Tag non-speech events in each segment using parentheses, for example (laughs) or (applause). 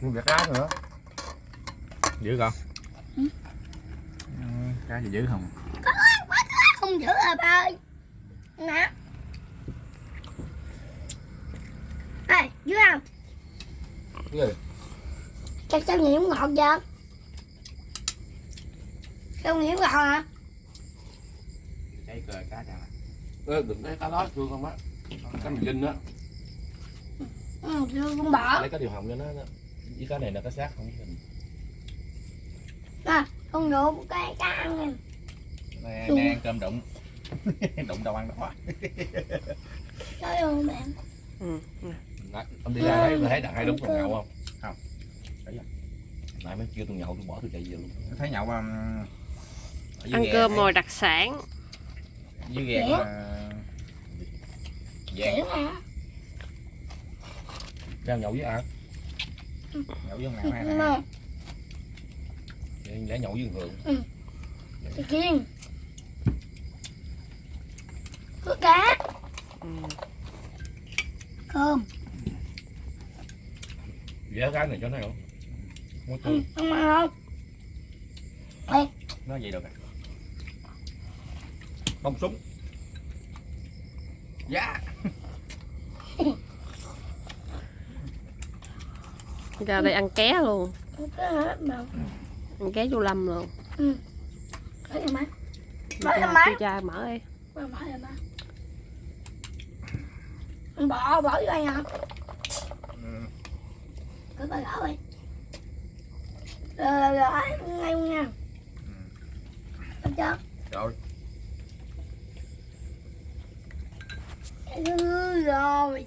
Nguyên vẹt cá nữa. Giữ con. Ừ. Ừ, Cá gì giữ không? Không giữ à ba ơi? Nè. Ê dưới không? Cái gì? chắc sao nhiễm ngọt chưa sao nhiễm ngọt hả? Cái cờ cá chẳng à Ê, đừng lấy cá đó thương không á. Cá mình dinh á. Ừ chưa con bỏ Lấy cá điều hồng cho nó nó- Với cá này là cá xác không nè con nhổ cái cá ăn nè Nè, Đúng. nè ăn cơm đụng (laughs) Đụng đâu ăn đó trời ơi mẹ ừ. Nãy, Ông đi ra thấy thấy đặt hai đúng con nhậu không? Không Thấy không? Nãy mới kêu tôi nhậu tôi bỏ tôi chạy về luôn Thấy nhậu um, ăn cơm thấy- mồi đặc sản Dưới ghe Dẻo. mà nè Ra nhậu với ai? Nhậu với ông nào hay nè là Để nhậu với Hường chị kiên. Cướp cá ừ. cơm Ghé cái này cho nó không? Muốn không không ăn không? Nó vậy được à? Không súng. Dạ (laughs) ra đây ăn ké luôn. Ăn ké chu lâm luôn. Chu Mở ra má. chu cha mở đi. Mà mở Anh bỏ bỏ vô anh hả Ừ. cứ bà gỡ đi. Rồi rồi ngay luôn nha. Được chưa? Rồi. Ừ, rồi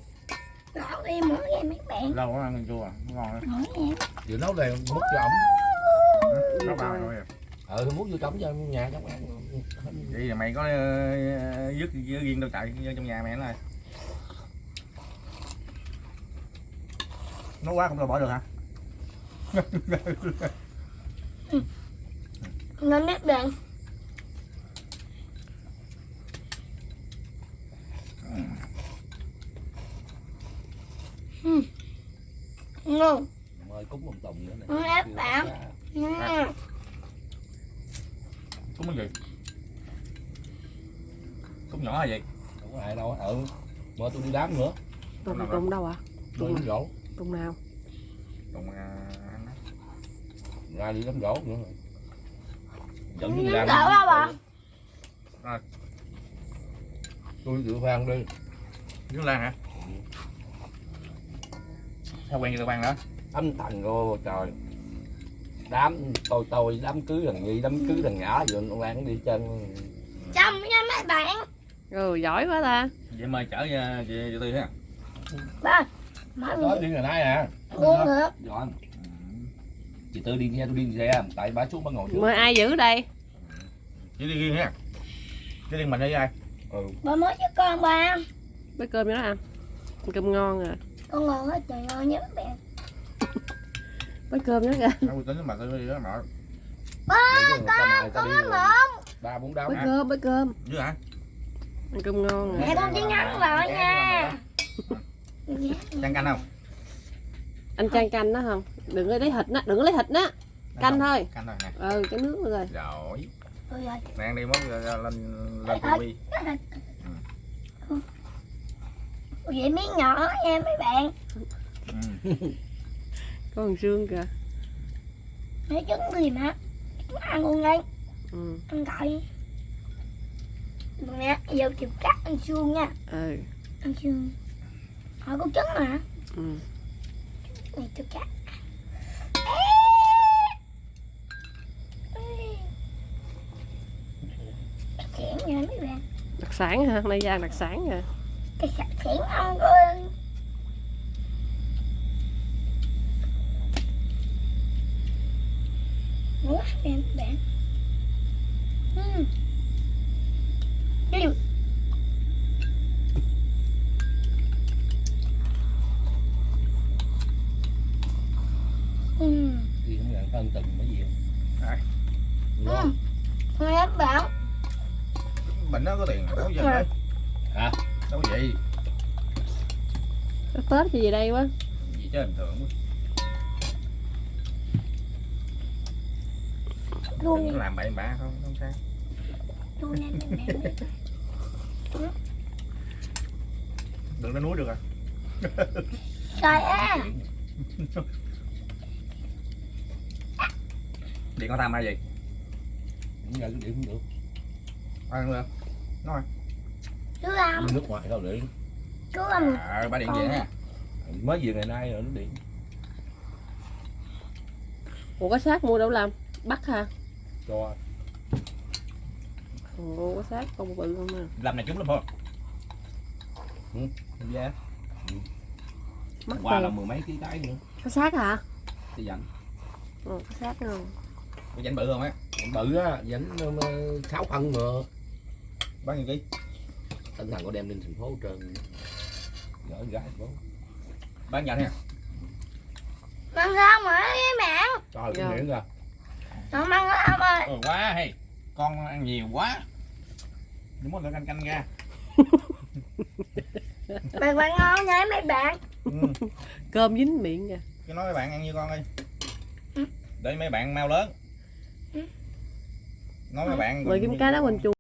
đi mấy bạn. Lâu quá ăn chua à Ngon lắm em Vừa nấu lên múc cho ổng Nó bao rồi Ờ thì múc vô trống cho nhà trong ăn. Vậy là mày có ờ, dứt riêng đâu chạy vô trong nhà mẹ nó rồi Nó quá không đâu bỏ được hả? nên biết bạn Ừ. ngon Mời cúng ông Tùng nữa Ừ, ép bạn. Ừ. Cúng cái gì? Cúng nhỏ là gì? Không có ai đâu ờ Mời tôi đi đám nữa tùng tùng đâu ạ Mời đám gỗ tùng nào Còn à. Ra đi đám gỗ nữa Dẫn Ừ, đi làm đỡ đâu ạ? Tôi tự phan đi Nước lan hả? Sao quen với tao ban đó? Âm thần cô trời. Đám tôi tôi đám cưới thằng Nhi đám cưới thằng nhỏ Rồi ông Lan đi trên. Chăm nha mấy bạn. Ừ giỏi quá ta. Vậy mời chở chị cho tôi ha. ba Nói đi. ngày nay nè buông nữa. Rồi Chị Tư đi nghe tôi đi xe Tại bà xuống bà ngồi trước. Mời ai giữ đây? Chị đi riêng ha. Chứ riêng mình đi ai? Ừ ba mới cho con ba. Bữa cơm cho nó ăn Ăn cơm ngon à con ngon hết trời ngon nha mấy bạn bữa cơm nó kìa. Đâu tính mà tôi đi đó mà. Con con nó mộm Ba bốn đám bữa cơm bữa cơm. Chứ hả? ăn cơm ngon mẹ con chỉ ngắn lại nha. Chăn canh không? anh chan canh đó không? Đừng có lấy thịt đó đừng có lấy thịt đó Canh thôi. Canh thôi nè. ừ cái nước rồi. Rồi. Nè ăn đi mốt lên lên tivi. Vậy miếng nhỏ (laughs) nha mấy bạn. Ừ. có xương kìa. Lấy trứng gì mà. Ăn luôn đi ừ. Ăn cậy nè giờ chịu cắt ăn xương nha. Ừ. Ăn xương họ có trứng mà. Ừ. Này tôi cắt. Nha mấy đặc sản hả? Nay giang đặc sản à cái sạch khẽn ăn rồi Quá mấy bạn Ừm. Đi Ừm. Thì không nhận tân từng mấy gì Đấy. Ừm. Nghe các bạn Bệnh nó có tiền đâu giờ. Hả? đâu vậy Cái tết gì đây quá gì chứ hình thường. quá Đừng có làm bậy bạ không không sao đừng lên núi được à trời ơi điện có tham ai gì cũng ra điện cũng được ăn được nói chú làm nước ngoài đâu điện. Chú làm à, ba điện về ha. Mới về ngày nay rồi nó điện. Ủa có xác mua đâu làm? Bắt hả? Cho. Ủa có xác con bự không à? Làm này trúng lắm thôi. Giá mắc qua là mười mấy ký cái nữa. Có xác hả? Thì dành ừ, có xác không có dành bự không á? Bự á dẫn sáu phân mà. Bao nhiêu ký tinh thần có đem lên thành phố trơn. Gỡ gái thành phố. Bán nhận ha mang ra mà với mẹ. Trời cái miệng ra nó mang ra ông ơi ừ, quá hay. Con ăn nhiều quá. Đừng muốn canh canh ra. Mày bạn ngon nha mấy bạn. Ừ. cơm dính miệng kìa. Cứ nói mấy bạn ăn như con đi. Ừ. để mấy bạn mau lớn. Ừ. nói mấy bạn mời kim cá đá quỳnh chuột